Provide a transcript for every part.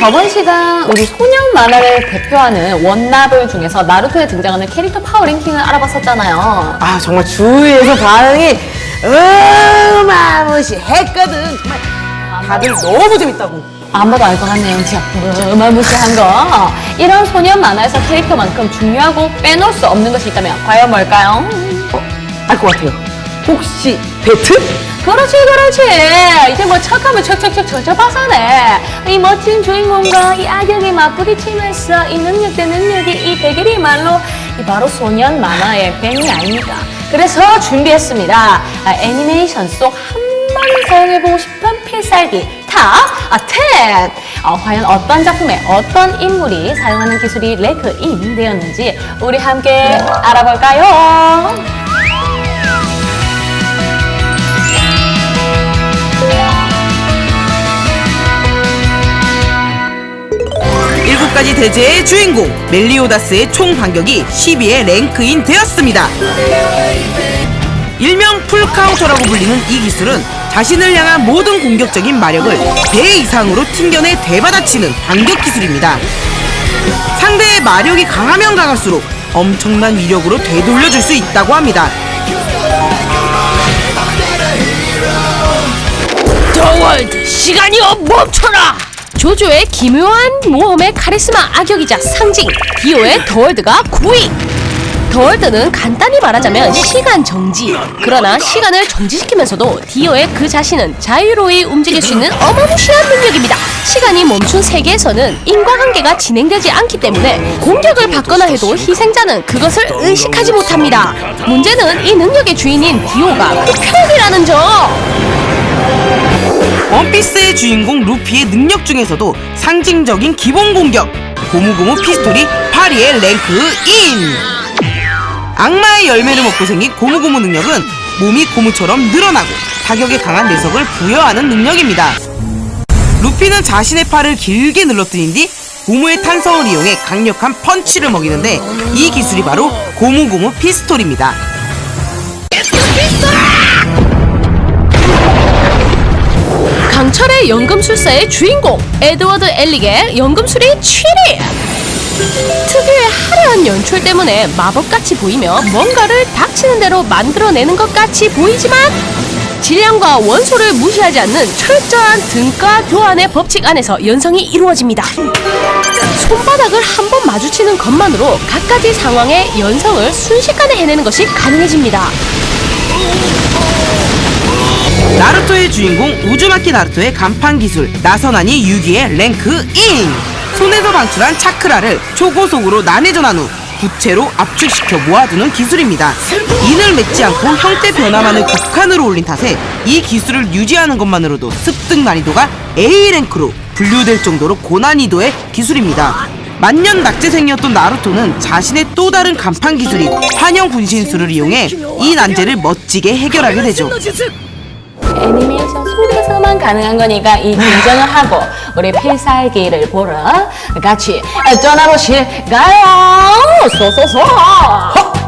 저번 시간 우리 소년 만화를 대표하는 원나블 중에서 나루토에 등장하는 캐릭터 파워 랭킹을 알아봤었잖아요. 아 정말 주위에서 반응이 어마무시했거든 정말 다들 너무 재밌다고 안 봐도 알 것 같네요. 진짜 어마무시한 거. 이런 소년 만화에서 캐릭터만큼 중요하고 빼놓을 수 없는 것이 있다면 과연 뭘까요? 알것 같아요 혹시 배트? 그렇지 그렇지. 이제 뭐 척하면 척척척 척척박사네. 이 멋진 주인공과 이 악역이 맞부딪히면서 이 능력 대 능력이 이 대결이야말로 이 바로 소년 만화의 백미 아닙니까 그래서 준비했습니다. 아, 애니메이션 속 한 번은 사용해보고 싶은 필살기 top 아, 10 어, 과연 어떤 작품에 어떤 인물이 사용하는 기술이 rank in 되었는지 우리 함께 알아볼까요? 가지 대죄의 주인공 멜리오다스의 총 반격이 10위에 rank in 되었습니다. 일명 full counter라고 불리는 이 기술은 자신을 향한 모든 공격적인 마력을 배 이상으로 튕겨내 되받아치는 반격 기술입니다. 상대의 마력이 강하면 강할수록 엄청난 위력으로 되돌려줄 수 있다고 합니다. The World 시간이여 멈춰라 죠죠의 기묘한 모험의 카리스마 악역이자 상징 디오의 The World가 9위. The World는 간단히 말하자면 시간 정지. 그러나 시간을 정지시키면서도 디오의 그 자신은 자유로이 움직일 수 있는 어마무시한 능력입니다. 시간이 멈춘 세계에서는 인과관계가 진행되지 않기 때문에 공격을 받거나 해도 희생자는 그것을 의식하지 못합니다. 문제는 이 능력의 주인인 디오가 흡혈귀라는 점 원피스의 주인공 루피의 능력 중에서도 상징적인 기본 공격. 고무고무 피스톨이 8위에 랭크인. 악마의 열매를 먹고 생긴 고무고무 능력은 몸이 고무처럼 늘어나고 타격에 강한 내석을 부여하는 능력입니다. 루피는 자신의 팔을 길게 늘러뜨린 뒤 고무의 탄성을 이용해 강력한 펀치를 먹이는데 이 기술이 바로 고무고무 피스톨입니다 강철의 연금술사의 주인공 에드워드 엘릭의 연금술이 7위 특유의 화려한 연출 때문에 마법같이 보이며 뭔가를 닥치는 대로 만들어내는 것 같이 보이지만 질량과 원소를 무시하지 않는 철저한 등가 교환의 법칙 안에서 연성이 이루어집니다. 손바닥을 한 번 마주치는 것만으로 갖가지 상황의 연성을 순식간에 해내는 것이 가능해집니다 나루토의 주인공 우즈마키 나루토의 간판 기술 나선안이 6위에 랭크 인 손에서 방출한 차크라를 초고속으로 난해전한 후 부채로 압축시켜 모아두는 기술입니다. 인을 맺지 않고 형태 변화만을 극한으로 올린 탓에 이 기술을 유지하는 것만으로도 습득 난이도가 A랭크로 분류될 정도로 고난이도의 기술입니다. 만년 낙제생이었던 나루토는 자신의 또 다른 간판 기술인 환영 분신술을 이용해 이 난제를 멋지게 해결하게 되죠 애니메이션 속에서만 가능한 거니까 이 긴장을 하고 우리 필살기를 보러 같이 떠나보실까요? 소소소!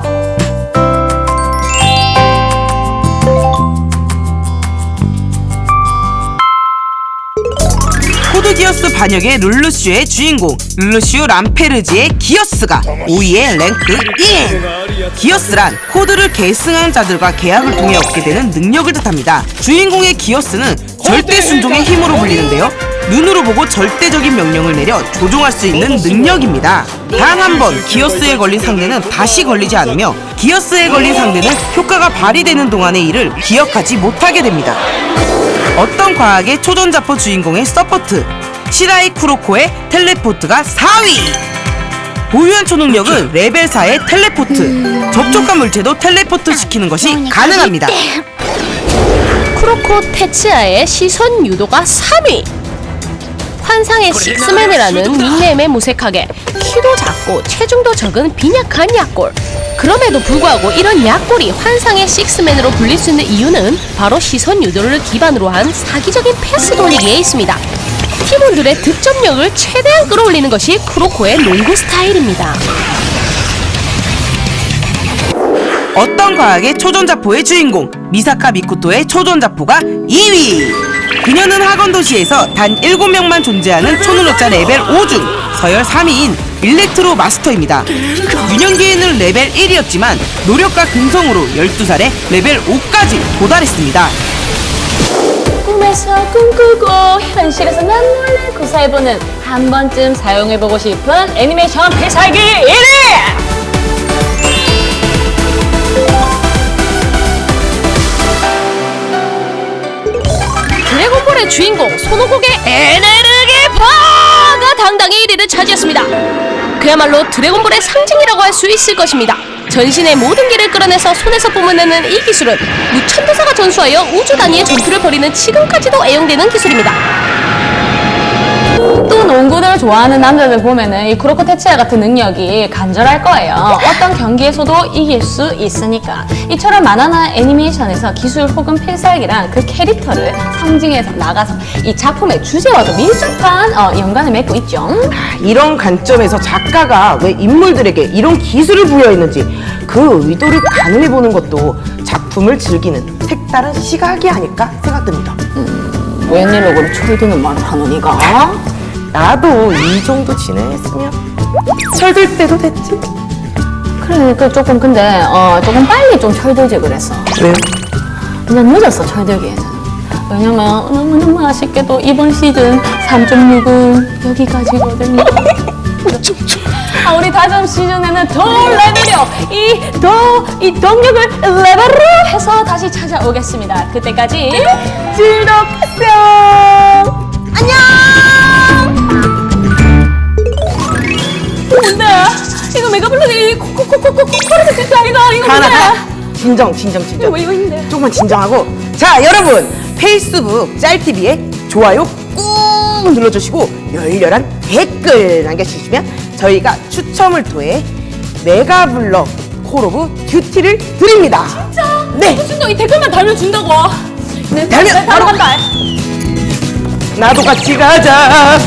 반역의 룰루슈의 주인공 룰루슈 람페르지의 기어스가 5위에 랭크 1 기어스란 코드를 계승한 자들과 계약을 통해 얻게 되는 능력을 뜻합니다. 주인공의 기어스는 절대 순종의 힘으로 불리는데요. 눈으로 보고 절대적인 명령을 내려 조종할 수 있는 능력입니다. 단 한 번 기어스에 걸린 상대는 다시 걸리지 않으며 기어스에 걸린 상대는 효과가 발휘되는 동안의 일을 기억하지 못하게 됩니다. 어떤 과학의 초전자포 주인공의 support 시라이 쿠로코의 teleport가 4위! 보유한 초능력은 레벨 4의 텔레포트. 접촉한 물체도 텔레포트 시키는 것이 가능합니다. 쿠로코 테츠야의 시선 유도가 3위! 환상의 식스맨이라는 닉네임에 무색하게 키도 작고 체중도 적은 빈약한 약골. 그럼에도 불구하고 이런 약골이 환상의 식스맨으로 불릴 수 있는 이유는 바로 시선 유도를 기반으로 한 사기적인 패스 돌리기에 있습니다 팀원들의 득점력을 최대한 끌어올리는 것이 쿠로코의 농구 스타일입니다 어떤 과학의 초전자포의 주인공 미사카 미코토의 초전자포가 2위 그녀는 학원 도시에서 단 7명만 존재하는 초능력자 레벨 5중 서열 3위인 electro master입니다. 유년기에는 레벨 1이었지만 노력과 근성으로 12살에 레벨 5까지 도달했습니다. 꿈에서 꿈꾸고 현실에서 난 몰래 구사해보는 한 번쯤 사용해보고 싶은 애니메이션 필살기 1위! 드래곤볼의 주인공 손오공의 에네르기파가 당당히 1위를 차지했습니다. 그야말로 드래곤볼의 상징이라고 할 수 있을 것입니다. 전신의 모든 기를 끌어내서 손에서 뿜어내는 이 기술은 무천도사가 전수하여 우주 단위의 전투를 벌이는 지금까지도 애용되는 기술입니다. 또 농구를 좋아하는 남자들 보면은 이 크로코 테치아 같은 능력이 간절할 거예요. 어떤 경기에서도 이길 수 있으니까. 이처럼 만화나 애니메이션에서 기술 혹은 필살기랑 그 캐릭터를 상징해서 나가서 이 작품의 주제와도 밀접한 어, 연관을 맺고 있죠. 이런 관점에서 작가가 왜 인물들에게 이런 기술을 부여했는지 그 의도를 가늠해 보는 것도 작품을 즐기는 색다른 시각이 아닐까 생각됩니다. 웬일로 그리 철드는 말을 하노니가? 나도 이 정도 진행했으면 철들 때도 됐지. 그래, 그 조금 근데 어, 조금 빨리 좀 철들지 그랬어. 왜요? 그냥 늦었어 철들기에는. 왜냐면 너무너무 아쉽게도 이번 시즌 3.6은 여기까지거든요. 아, 우리 다음 시즌에는 더 레벨이요. 이더 이 동력을 레벨업 다시 찾아오겠습니다. 그때까지 즐겁겠어요. 안녕. 뭔데? 이거 메가블록이 코코코코코 진짜 아니다. 이거 하나 뭔데? 다 진정 진정 진정. 이거 이거 있는데. 조금만 진정하고 자 여러분 페이스북 짤TV에 좋아요 꾹 눌러주시고 열렬한 댓글 남겨주시면 저희가 추첨을 통해 Mega Bloks Call of Duty를 드립니다 진짜? 네. 진짜 이 댓글만 달면 준다고. 네, 달면 네, 바로 간다. 나도 같이 가자